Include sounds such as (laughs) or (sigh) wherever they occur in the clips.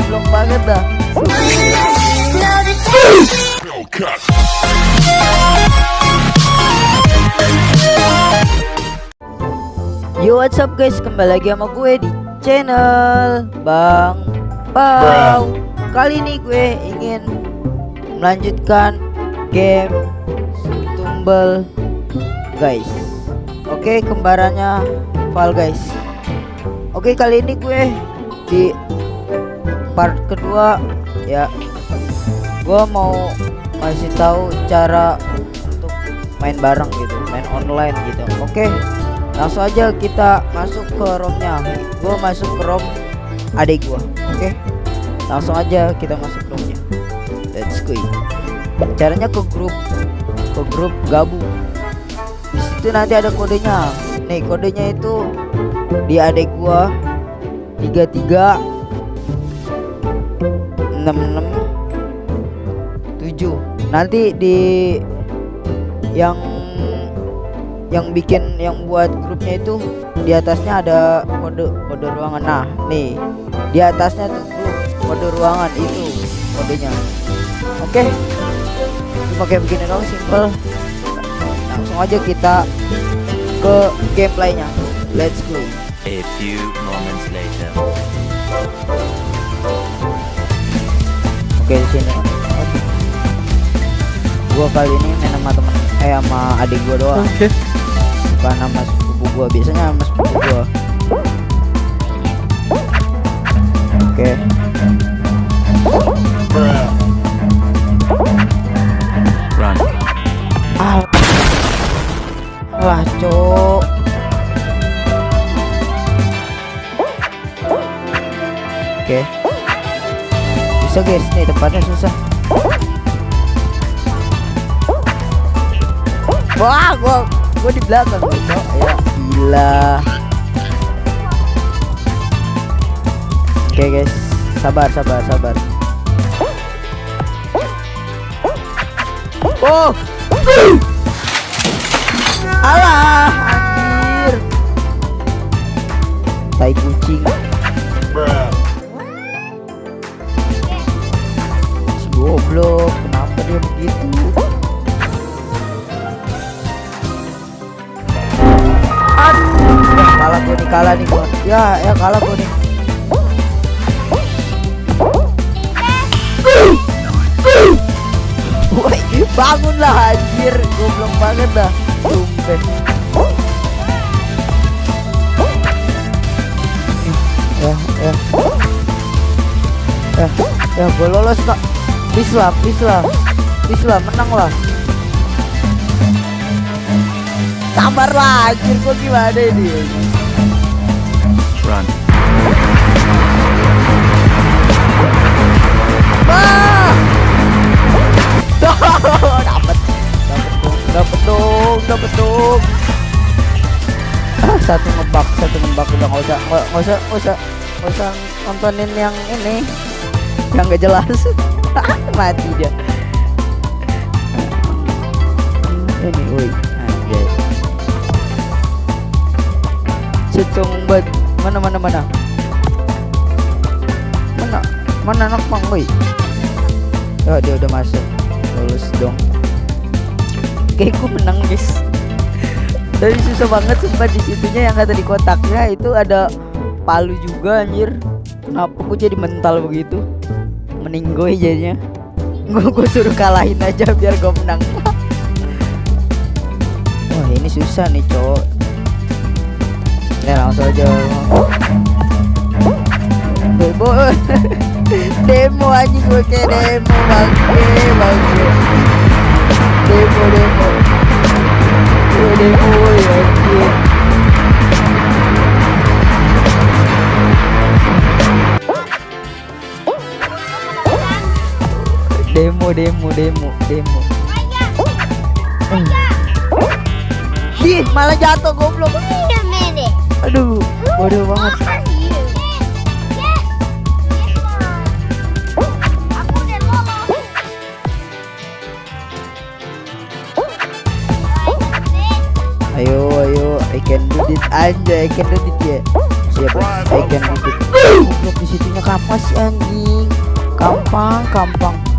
goblok banget dah. Yo what's up guys? Kembali lagi sama gue di channel Bang Pau. Kali ini gue ingin melanjutkan game Tumble guys. Oke kembarannya Val guys. Oke kali ini gue di part kedua ya. Gue mau masih tahu cara untuk main bareng gitu main online gitu. Oke langsung aja kita masuk ke romnya. Gue masuk ke rom adik gua. Oke langsung aja kita masuk ke romnya. Let's go. Caranya ke grup ke grup gabung di situ nanti ada kodenya. Nih kodenya itu di adik gua 33 66 7 nanti di yang yang bikin yang buat grupnya itu di atasnya ada kode kode ruangan. Nah nih di atasnya tuh grup kode ruangan itu kodenya. Oke? Okay. cuma begini dong simple. Langsung aja kita ke gameplaynya. Let's go. A few. Oke di sini gua kali ini main sama temen eh sama adik gua doang. Oke. bukan sama sepupu gua biasanya sama sepupu gua. Oke. Run. ah lah cok. Oke bisa guys nih tempatnya susah wah gua gua di belakang cok ya gila oke guys sabar sabar sabar. Oh alah anjir. Tai kucing goblok kenapa dia begitu aduh ya, kalah gue nih kalah nih gue ya ya kalah gue nih Woi, bangunlah anjir, goblok banget dah. Sumpah. Ya, ya. Ya, ya gue lolos kak. Please lah, please lah. Please lah, menang lah. Sabar lah, anjir kok gimana ini? Run. (laughs) Dapat dong dapat dong ah, satu ngebak satu ngebak udah nggak usah nggak usah nggak usah nggak usah nontonin yang ini yang gak jelas. (laughs) Mati dia. Ini woi anjay banget mana mana mana? Mana mana anak pang woi Oh dia udah masuk. Lulus dong. Kayak gue menang guys. Tapi susah banget sumpah di situnya yang kata di kotaknya itu ada palu juga anjir. Kenapa gue jadi mental begitu Meninggoy jadinya. Gue gue suruh kalahin aja biar gue menang. Wah ini susah nih cowok. Ya langsung aja. Bebo (laughs) demo anjing gue kayak demo. Bangke bangke. Demo demo. Gue demo. Ya anjir demo demo demo. Demo Ih, malah jatuh goblok. Aduh, bodoh banget. Ayo, ayo, I can do this. Anjay, I can do this ya. bos I can do it goblok di situnya kampas si anjing. Kampang kampang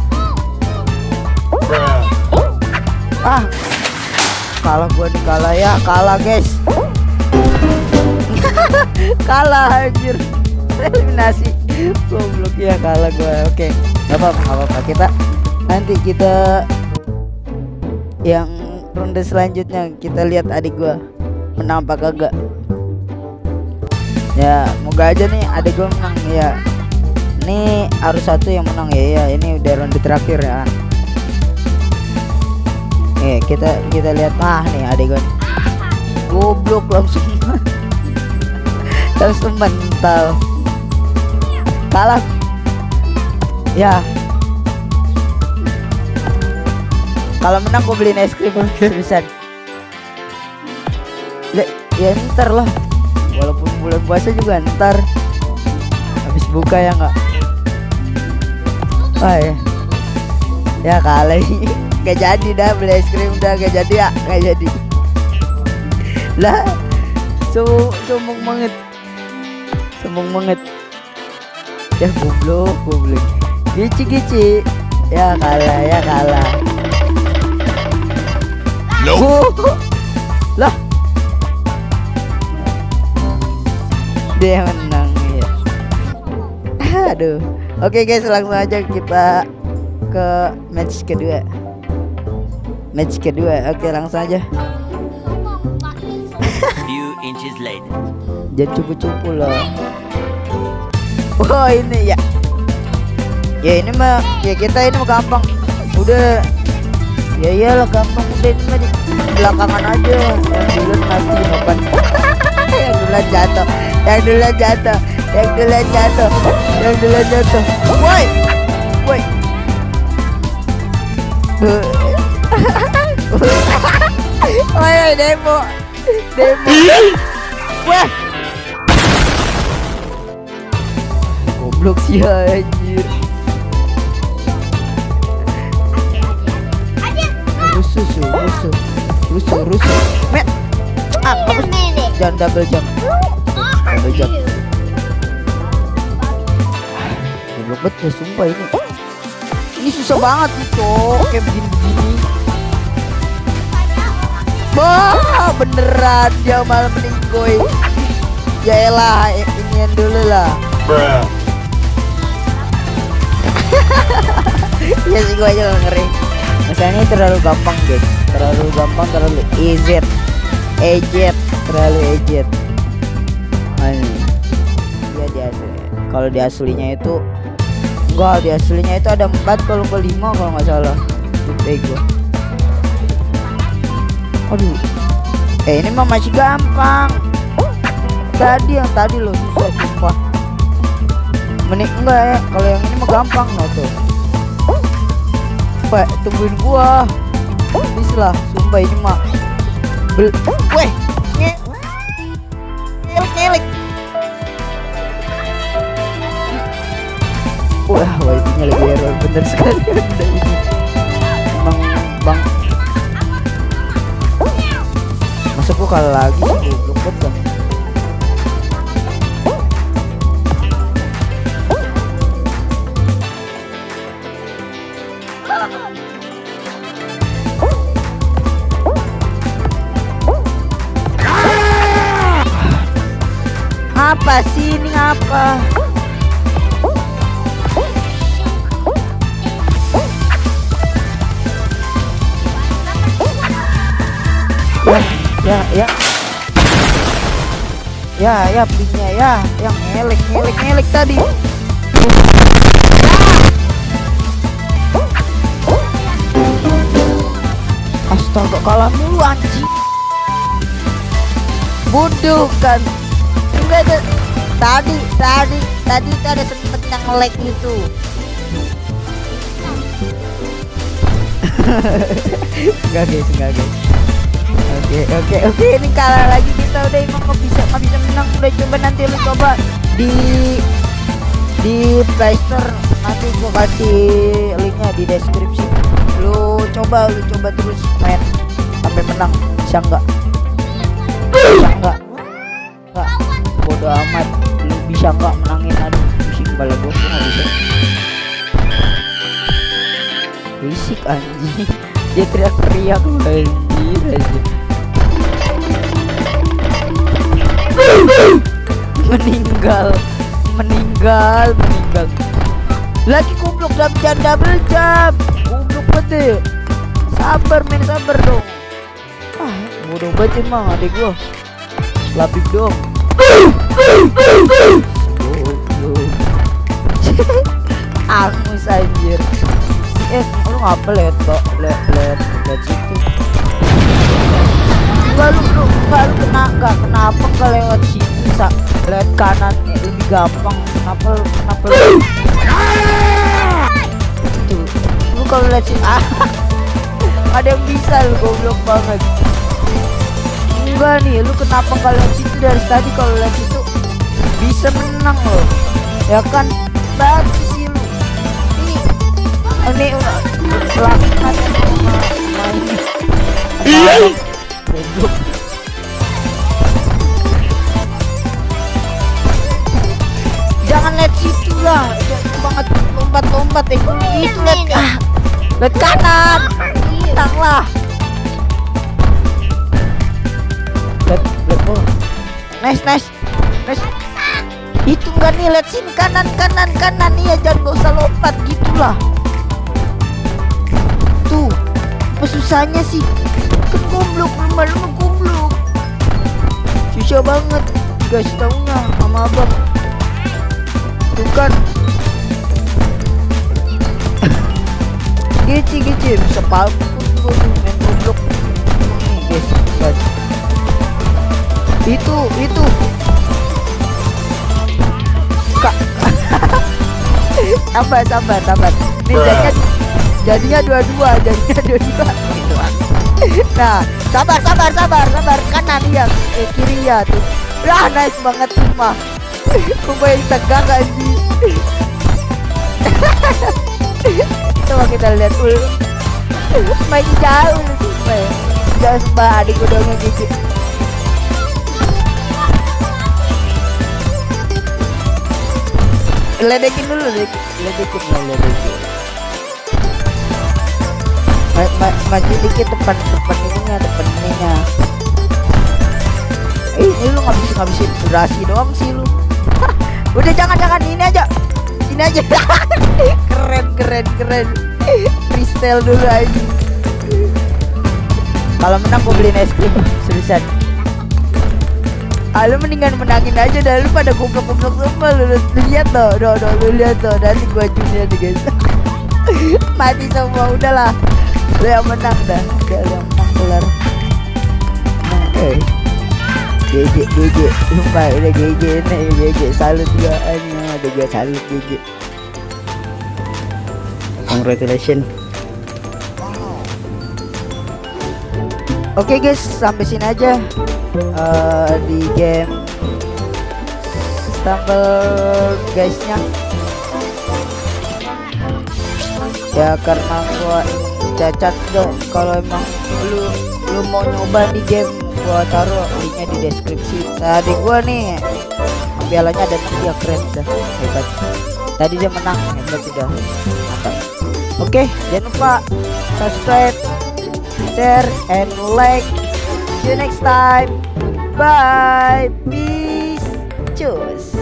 ah. Kalah gua nih kalah ya kalah guys. (laughs) Kalah anjir. Eliminasi. Goblok ya kalah gua. Oke nggak apa-apa apa-apa. Kita nanti kita yang ronde selanjutnya kita lihat adik gua menang apa kagak ya moga aja nih adik gua menang ya. Ini harus satu yang menang ya ya. Ini udah ronde terakhir ya Nih kita kita lihat. Ah nih adik gua. Goblok langsung. (laughs) Langsung mental. Kalah. Ya. Kalau menang gue beliin es krim. Bisa ya ntar lah. Walaupun bulan puasa juga ntar. Habis buka ya nggak? Oh ya. Ya kali (laughs) gak jadi dah beli es krim udah gak jadi ya gak jadi. Lah so sombong banget. Sombong banget. Ya goblok goblok. Gici gici ya kalah ya kalah. Nope. lah. Dia menang ya aduh. Oke guys langsung aja kita ke match kedua match kedua. Oke langsung aja. (laughs) Few inches later. jangan cupu-cupu loh. Wah ini ya. Ya ini mah ya kita ini mah gampang. Udah. Ya iyalah gampang. Udah ini mah di belakangan aja. Yang duluan mati papan (laughs) yang duluan jatuh. Yang duluan jatuh. Yang duluan jatuh. Yang duluan jatuh. Woi! Woi Woi, woi, demo, demo. Wah, goblok sih anjir. Rusuh, su, rusuh, rusuh, rusuh. Met, ah, bagus. Jangan double jump, double jump. Goblok banget ya, sumpah ini. Ini susah banget cok. Kayak begini-begini. Wah, beneran dia malah meninggoy. Ya elah, inian dulu lah. ya sih gua aja ngeri. Masalahnya terlalu gampang guys, terlalu gampang, terlalu easy, ejet, terlalu ejet. Ini. Iya di asli. Kalau di aslinya itu enggak di aslinya itu ada empat kalau nggak lima kalau nggak salah. Bego. Aduh. Eh ini mah masih gampang. Tadi yang tadi loh susah sumpah. Menik enggak ya? Kalau yang ini mah gampang loh tuh. Pak, tungguin gua. Please lah, sumpah ini mah. Bel Weh, nge. Wah, wah lagi error bener sekali ini. (laughs) Emang bang Gua kalah lagi goblok banget kan Apa sih ini apa? Ya, ya, ya. Ya, ya belinya ya, yang ngelek, ngelek, ngelek tadi. Astaga, kalah mulu anjing. Bodoh kan. Enggak ada tadi, tadi, tadi itu ada sempet yang ngelek gitu. (laughs) enggak guys, enggak guys oke oke oke ini kalah lagi kita udah emang nggak bisa nggak bisa menang? Udah coba nanti lu coba di di playstore nanti gua kasih linknya di deskripsi. Lu coba lu coba terus main sampai menang. Bisa nggak? Bisa nggak? Nggak. Bodo amat. Lu bisa nggak menangin? Aduh pusing kepala gua. Pun nggak bisa. Berisik anjing. (laughs) Dia teriak-teriak anjir anjir meninggal. Meninggal meninggal. Lagi goblok jam jam double jam goblok banget sabar men sabar dong. Ah bodoh banget emang adek gua. Lapik dong. Goblok angus anjir. Eh lu ngapa liat kok liat liat liat situ. Enggak lu lu enggak lu kena enggak kenapa enggak lewat situ sa lewat kanan lebih gampang. Kenapa kenapa tuh lu kalau lihat sini ah (laughs) ada yang bisa lu goblok banget. Enggak nih lu kenapa enggak lihat situ dari tadi? Kalau lihat situ bisa menang loh ya kan? Bagus sih lu. Ini ini udah sama main lah banget lompat-lompat eh itu lihat ah lihat kanan. Tang lah. Lihat lihat bawah nice nice nice itu enggak nih lihat sini kanan kanan kanan. Iya jangan gak usah lompat gitulah. Tuh apa susahnya sih? Kan goblok rumah lu goblok. Susah banget. Guys taunya sama abang tuh kan gece gece bisa tuh main goblok. Nih guys. Lihat. itu itu. Kak. (laughs) Sabar sabar sabar. Nih jadinya jadinya dua-dua jadinya (laughs) dua-dua. Gitu nah sabar sabar sabar sabar. Kanan ya eh kiri ya tuh lah nice banget sumpah. (laughs) Kumpul yang tegang anjing (laughs) coba kita lihat dulu. Main jauh sumpah ya. Jauh sumpah adik dong gitu ledekin dulu ledekin ledekin lah ledekin. Ma ma maju dikit depan depan ininya depan ininya. Eh ini lu ngabisin ngabisin durasi doang sih lu udah jangan jangan. Ini aja. Ini aja. (laughs) Keren keren keren. Freestyle dulu aja kalau menang gue beliin es krim. Seriusan. Ah, mendingan menangin aja dah. Lu pada goblok goblok semua lu, lu, lihat tuh, tuh, tuh, lu lihat tuh, nanti gua junior nih guys. (laughs) Mati semua. Udahlah. Lu yang menang dah, lu yang menang kelar. Eh. GG GG Sumpah udah GG nih GG salut gua aja ada gua salut GG Congratulations Oke guys sampai sini aja eh, di game Stumble guysnya. Ya karena gua cacat gak kalau emang lu lu mau nyoba di game gua taruh linknya di deskripsi. Tadi gua nih pialanya ada ya keren dah. Hebat. Tadi dia menang hebat sudah. Oke jangan lupa subscribe share and like. See you next time. Bye. Peace. Cus